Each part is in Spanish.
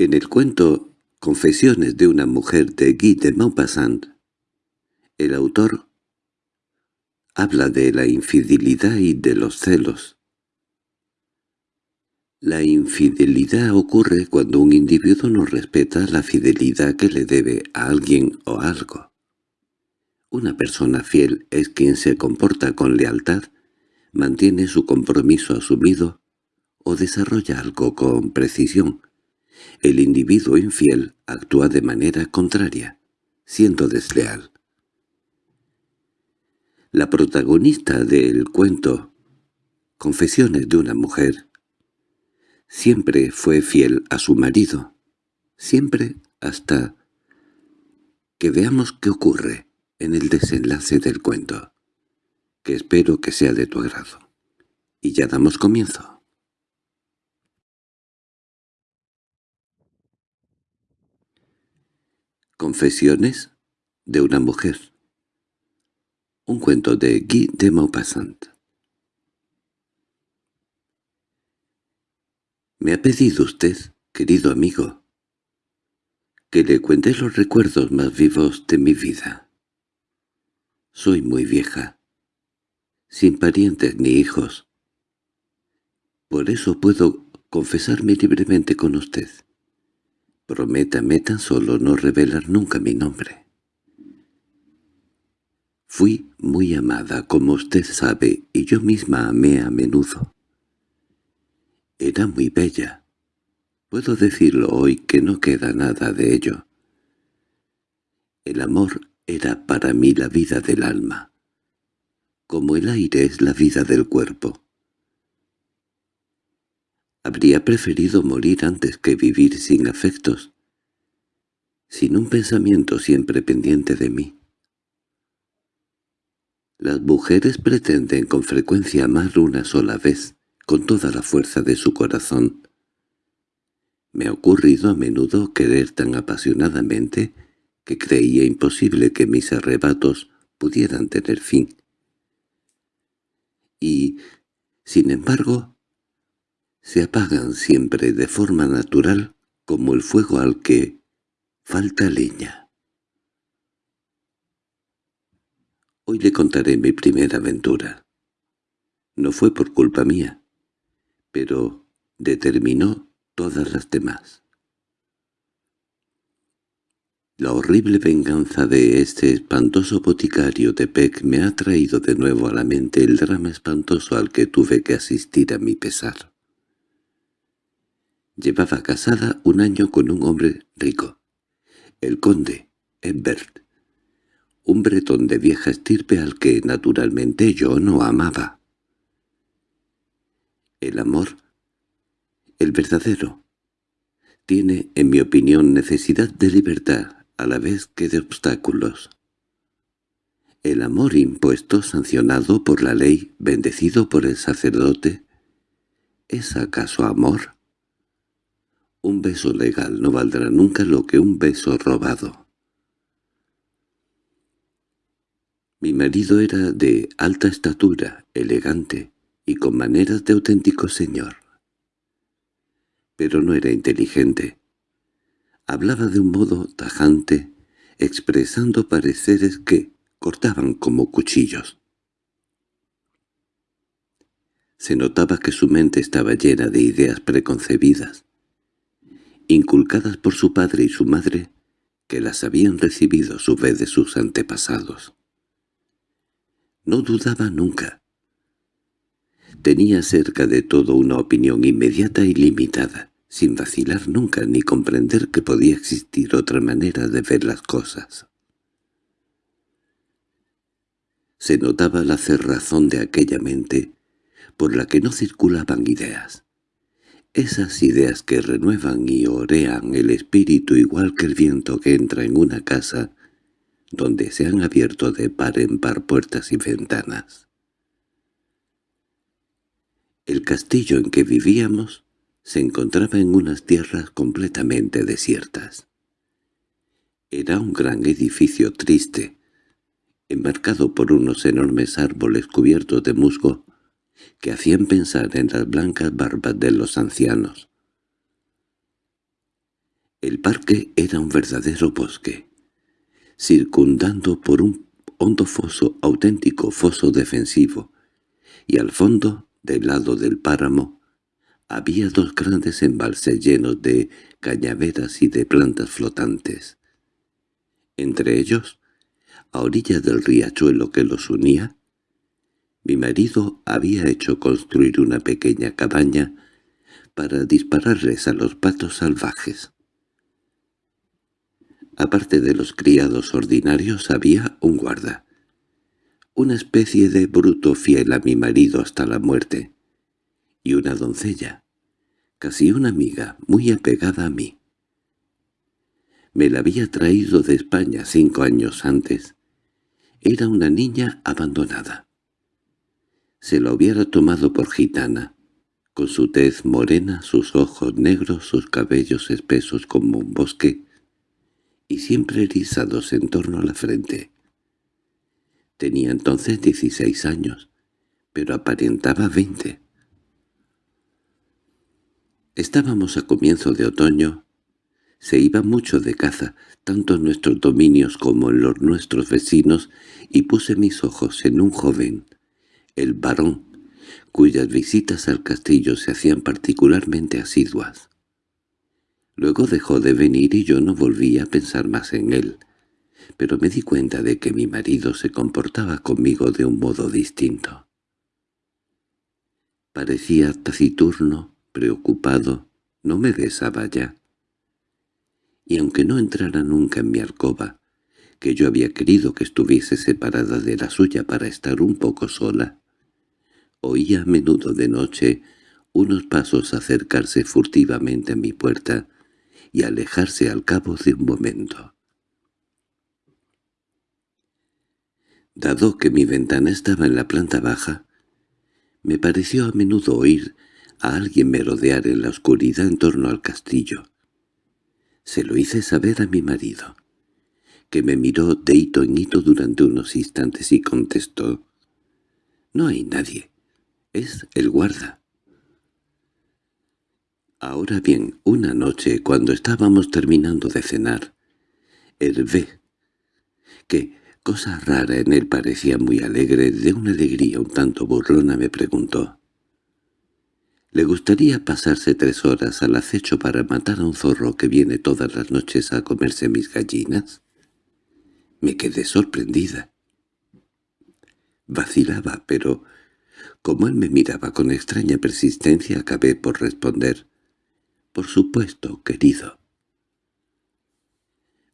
En el cuento Confesiones de una mujer de Guy de Maupassant, el autor habla de la infidelidad y de los celos. La infidelidad ocurre cuando un individuo no respeta la fidelidad que le debe a alguien o algo. Una persona fiel es quien se comporta con lealtad, mantiene su compromiso asumido o desarrolla algo con precisión, el individuo infiel actúa de manera contraria, siendo desleal. La protagonista del cuento Confesiones de una mujer siempre fue fiel a su marido, siempre hasta que veamos qué ocurre en el desenlace del cuento, que espero que sea de tu agrado. Y ya damos comienzo. Confesiones de una mujer. Un cuento de Guy de Maupassant. Me ha pedido usted, querido amigo, que le cuente los recuerdos más vivos de mi vida. Soy muy vieja, sin parientes ni hijos. Por eso puedo confesarme libremente con usted. Prométame tan solo no revelar nunca mi nombre. Fui muy amada, como usted sabe, y yo misma amé a menudo. Era muy bella. Puedo decirlo hoy que no queda nada de ello. El amor era para mí la vida del alma, como el aire es la vida del cuerpo. Habría preferido morir antes que vivir sin afectos, sin un pensamiento siempre pendiente de mí. Las mujeres pretenden con frecuencia amar una sola vez, con toda la fuerza de su corazón. Me ha ocurrido a menudo querer tan apasionadamente que creía imposible que mis arrebatos pudieran tener fin. Y, sin embargo, se apagan siempre de forma natural como el fuego al que falta leña. Hoy le contaré mi primera aventura. No fue por culpa mía, pero determinó todas las demás. La horrible venganza de este espantoso boticario de Peck me ha traído de nuevo a la mente el drama espantoso al que tuve que asistir a mi pesar. Llevaba casada un año con un hombre rico, el conde Ebert, un bretón de vieja estirpe al que naturalmente yo no amaba. El amor, el verdadero, tiene, en mi opinión, necesidad de libertad a la vez que de obstáculos. El amor impuesto, sancionado por la ley, bendecido por el sacerdote, ¿es acaso amor? Un beso legal no valdrá nunca lo que un beso robado. Mi marido era de alta estatura, elegante y con maneras de auténtico señor. Pero no era inteligente. Hablaba de un modo tajante, expresando pareceres que cortaban como cuchillos. Se notaba que su mente estaba llena de ideas preconcebidas, inculcadas por su padre y su madre, que las habían recibido a su vez de sus antepasados. No dudaba nunca. Tenía cerca de todo una opinión inmediata y limitada, sin vacilar nunca ni comprender que podía existir otra manera de ver las cosas. Se notaba la cerrazón de aquella mente, por la que no circulaban ideas. Esas ideas que renuevan y orean el espíritu igual que el viento que entra en una casa donde se han abierto de par en par puertas y ventanas. El castillo en que vivíamos se encontraba en unas tierras completamente desiertas. Era un gran edificio triste, enmarcado por unos enormes árboles cubiertos de musgo que hacían pensar en las blancas barbas de los ancianos. El parque era un verdadero bosque, circundando por un hondo foso, auténtico foso defensivo, y al fondo, del lado del páramo, había dos grandes embalses llenos de cañaveras y de plantas flotantes. Entre ellos, a orilla del riachuelo que los unía, mi marido había hecho construir una pequeña cabaña para dispararles a los patos salvajes. Aparte de los criados ordinarios había un guarda, una especie de bruto fiel a mi marido hasta la muerte, y una doncella, casi una amiga, muy apegada a mí. Me la había traído de España cinco años antes. Era una niña abandonada. Se la hubiera tomado por gitana, con su tez morena, sus ojos negros, sus cabellos espesos como un bosque, y siempre erizados en torno a la frente. Tenía entonces dieciséis años, pero aparentaba veinte. Estábamos a comienzo de otoño. Se iba mucho de caza, tanto en nuestros dominios como en los nuestros vecinos, y puse mis ojos en un joven, el varón, cuyas visitas al castillo se hacían particularmente asiduas. Luego dejó de venir y yo no volví a pensar más en él, pero me di cuenta de que mi marido se comportaba conmigo de un modo distinto. Parecía taciturno, preocupado, no me besaba ya. Y aunque no entrara nunca en mi alcoba, que yo había querido que estuviese separada de la suya para estar un poco sola, oía a menudo de noche unos pasos acercarse furtivamente a mi puerta y alejarse al cabo de un momento. Dado que mi ventana estaba en la planta baja, me pareció a menudo oír a alguien merodear en la oscuridad en torno al castillo. Se lo hice saber a mi marido, que me miró de hito en hito durante unos instantes y contestó, «No hay nadie, es el guarda». Ahora bien, una noche, cuando estábamos terminando de cenar, Hervé, que, cosa rara en él parecía muy alegre, de una alegría un tanto burlona, me preguntó, ¿Le gustaría pasarse tres horas al acecho para matar a un zorro que viene todas las noches a comerse mis gallinas? Me quedé sorprendida. Vacilaba, pero como él me miraba con extraña persistencia acabé por responder, por supuesto, querido.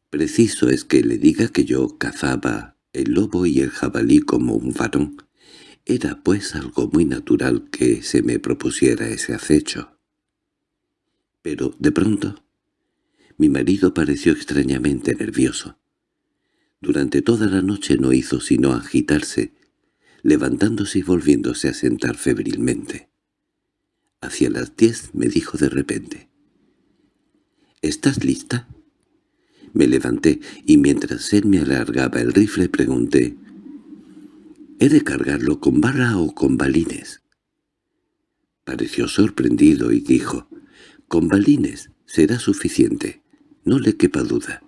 Preciso es que le diga que yo cazaba el lobo y el jabalí como un varón. Era pues algo muy natural que se me propusiera ese acecho. Pero, de pronto, mi marido pareció extrañamente nervioso. Durante toda la noche no hizo sino agitarse, levantándose y volviéndose a sentar febrilmente. Hacia las diez me dijo de repente, —¿Estás lista? Me levanté y mientras él me alargaba el rifle pregunté —¿He de cargarlo con barra o con balines? Pareció sorprendido y dijo —Con balines será suficiente, no le quepa duda.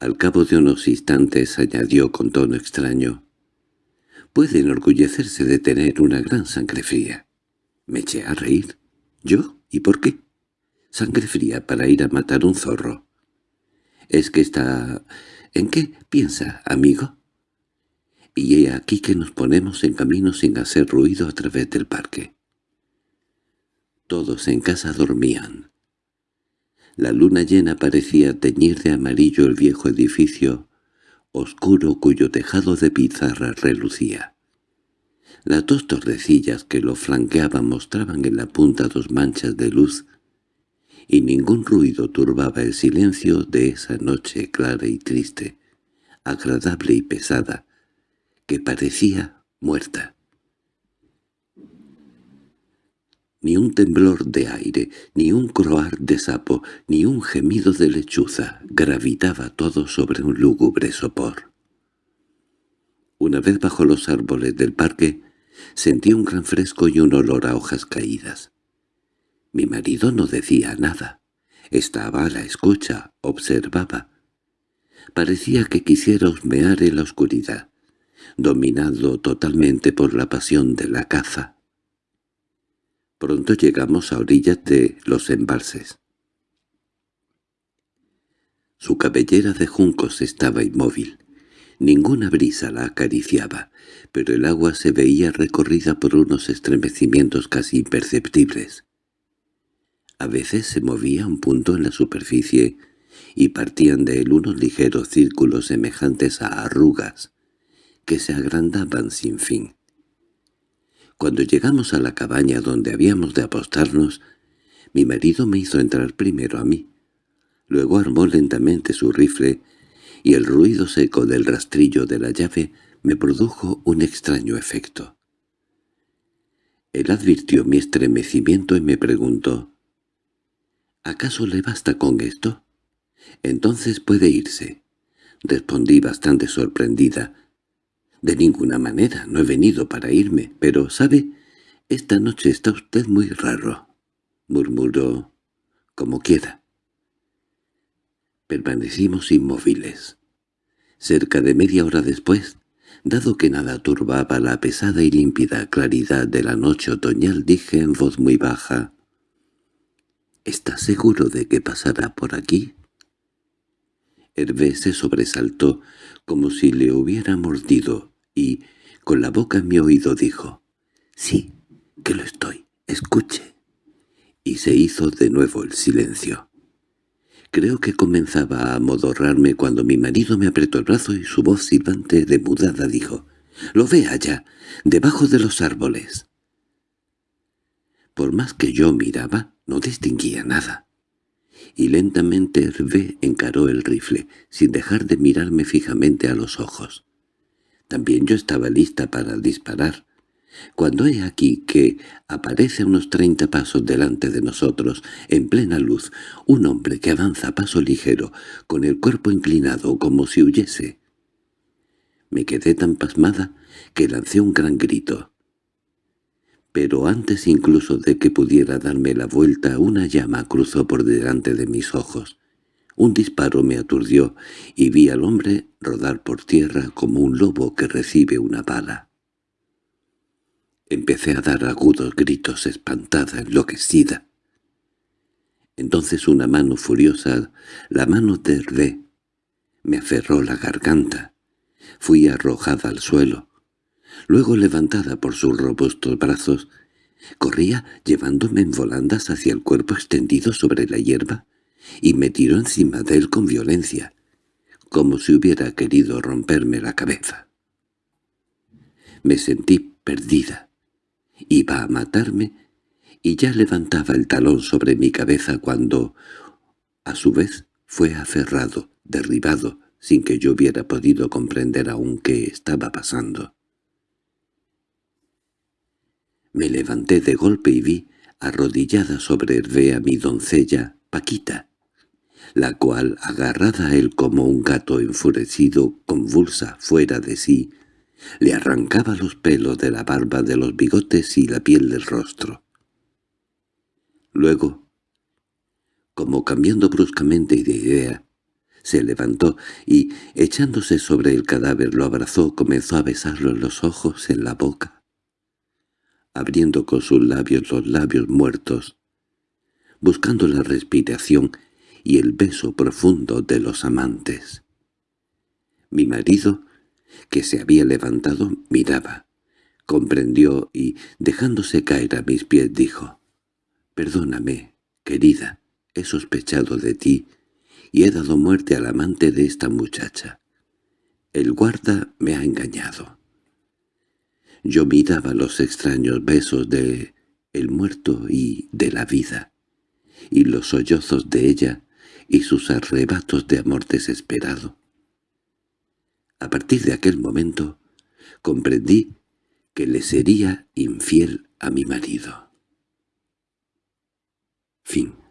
Al cabo de unos instantes añadió con tono extraño —Puede enorgullecerse de tener una gran sangre fría. Me eché a reír. ¿Yo? ¿Y por qué? Sangre fría para ir a matar un zorro. ¿Es que está... ¿En qué piensa, amigo? Y he aquí que nos ponemos en camino sin hacer ruido a través del parque. Todos en casa dormían. La luna llena parecía teñir de amarillo el viejo edificio oscuro cuyo tejado de pizarra relucía. Las dos torrecillas que lo flanqueaban mostraban en la punta dos manchas de luz y ningún ruido turbaba el silencio de esa noche clara y triste, agradable y pesada, que parecía muerta. Ni un temblor de aire, ni un croar de sapo, ni un gemido de lechuza gravitaba todo sobre un lúgubre sopor. Una vez bajo los árboles del parque, sentí un gran fresco y un olor a hojas caídas. Mi marido no decía nada. Estaba a la escucha, observaba. Parecía que quisiera husmear en la oscuridad, dominado totalmente por la pasión de la caza. Pronto llegamos a orillas de los embalses. Su cabellera de juncos estaba inmóvil. Ninguna brisa la acariciaba, pero el agua se veía recorrida por unos estremecimientos casi imperceptibles. A veces se movía un punto en la superficie y partían de él unos ligeros círculos semejantes a arrugas, que se agrandaban sin fin. Cuando llegamos a la cabaña donde habíamos de apostarnos, mi marido me hizo entrar primero a mí. Luego armó lentamente su rifle, y el ruido seco del rastrillo de la llave me produjo un extraño efecto. Él advirtió mi estremecimiento y me preguntó, «¿Acaso le basta con esto? Entonces puede irse». Respondí bastante sorprendida, de ninguna manera, no he venido para irme, pero, ¿sabe? Esta noche está usted muy raro, murmuró, como quiera. Permanecimos inmóviles. Cerca de media hora después, dado que nada turbaba la pesada y límpida claridad de la noche otoñal, dije en voz muy baja, —¿Está seguro de que pasará por aquí? Hervé se sobresaltó como si le hubiera mordido, y, con la boca en mi oído, dijo, «Sí, que lo estoy, escuche». Y se hizo de nuevo el silencio. Creo que comenzaba a amodorrarme cuando mi marido me apretó el brazo y su voz silbante de mudada dijo, «Lo ve allá, debajo de los árboles». Por más que yo miraba, no distinguía nada y lentamente Hervé encaró el rifle, sin dejar de mirarme fijamente a los ojos. También yo estaba lista para disparar, cuando he aquí que aparece a unos treinta pasos delante de nosotros, en plena luz, un hombre que avanza a paso ligero, con el cuerpo inclinado como si huyese. Me quedé tan pasmada que lancé un gran grito pero antes incluso de que pudiera darme la vuelta una llama cruzó por delante de mis ojos. Un disparo me aturdió y vi al hombre rodar por tierra como un lobo que recibe una bala. Empecé a dar agudos gritos espantada, enloquecida. Entonces una mano furiosa, la mano de Hervé, me aferró la garganta. Fui arrojada al suelo. Luego, levantada por sus robustos brazos, corría llevándome en volandas hacia el cuerpo extendido sobre la hierba y me tiró encima de él con violencia, como si hubiera querido romperme la cabeza. Me sentí perdida. Iba a matarme y ya levantaba el talón sobre mi cabeza cuando, a su vez, fue aferrado, derribado, sin que yo hubiera podido comprender aún qué estaba pasando. Me levanté de golpe y vi, arrodillada sobre Hervé a mi doncella, Paquita, la cual, agarrada a él como un gato enfurecido, convulsa, fuera de sí, le arrancaba los pelos de la barba de los bigotes y la piel del rostro. Luego, como cambiando bruscamente de idea, se levantó y, echándose sobre el cadáver, lo abrazó, comenzó a besarlo en los ojos, en la boca, abriendo con sus labios los labios muertos, buscando la respiración y el beso profundo de los amantes. Mi marido, que se había levantado, miraba, comprendió y, dejándose caer a mis pies, dijo, «Perdóname, querida, he sospechado de ti y he dado muerte al amante de esta muchacha. El guarda me ha engañado». Yo miraba los extraños besos de el muerto y de la vida, y los sollozos de ella y sus arrebatos de amor desesperado. A partir de aquel momento comprendí que le sería infiel a mi marido. Fin